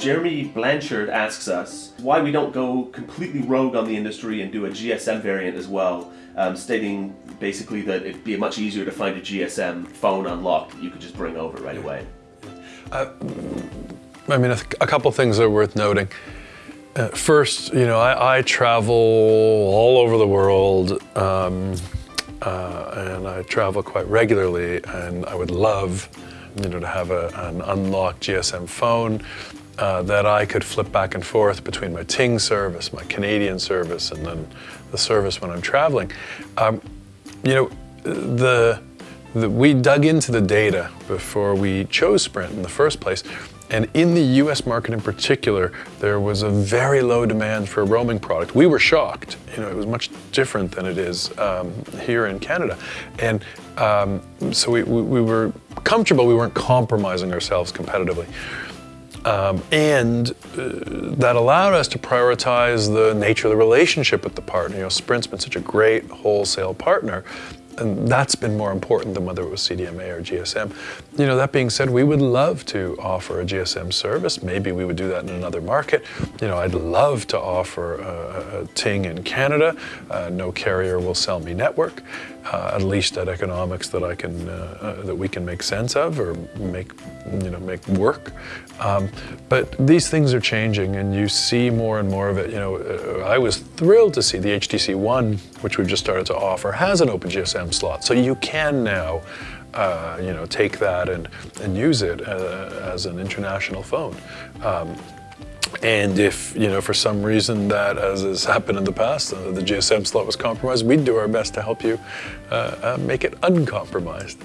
Jeremy Blanchard asks us why we don't go completely rogue on the industry and do a GSM variant as well, um, stating basically that it'd be much easier to find a GSM phone unlocked that you could just bring over right away. Uh, I mean, a, a couple things are worth noting. Uh, first, you know, I, I, travel all over the world, um, uh, and I travel quite regularly, and I would love, you know, to have a, an unlocked GSM phone uh, that I could flip back and forth between my Ting service, my Canadian service, and then the service when I'm traveling. Um, you know, the, the, we dug into the data before we chose Sprint in the first place, and in the US market in particular, there was a very low demand for a roaming product. We were shocked. You know, it was much different than it is um, here in Canada. And um, so we, we, we were comfortable, we weren't compromising ourselves competitively. Um, and uh, that allowed us to prioritize the nature of the relationship with the partner. You know, Sprint's been such a great wholesale partner and that's been more important than whether it was CDMA or GSM. You know, that being said, we would love to offer a GSM service. Maybe we would do that in another market. You know, I'd love to offer a, a Ting in Canada. Uh, no carrier will sell me network, uh, at least at economics that I can, uh, uh that we can make sense of or make, you know, make work. Um, but these things are changing and you see more and more of it. You know, uh, I was thrilled to see the HTC One, which we've just started to offer, has an OpenGSM slot. So you can now uh, you know, take that and, and use it uh, as an international phone. Um, and if, you know, for some reason that, as has happened in the past, uh, the GSM slot was compromised, we'd do our best to help you uh, uh, make it uncompromised.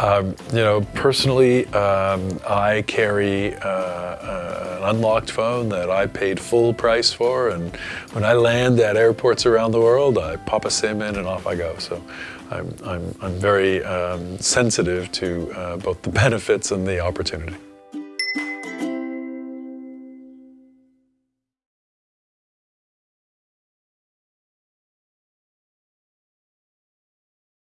Um, you know, personally, um, I carry uh, an unlocked phone that I paid full price for, and when I land at airports around the world, I pop a SIM in and off I go. So I'm, I'm, I'm very um, sensitive to uh, both the benefits and the opportunity.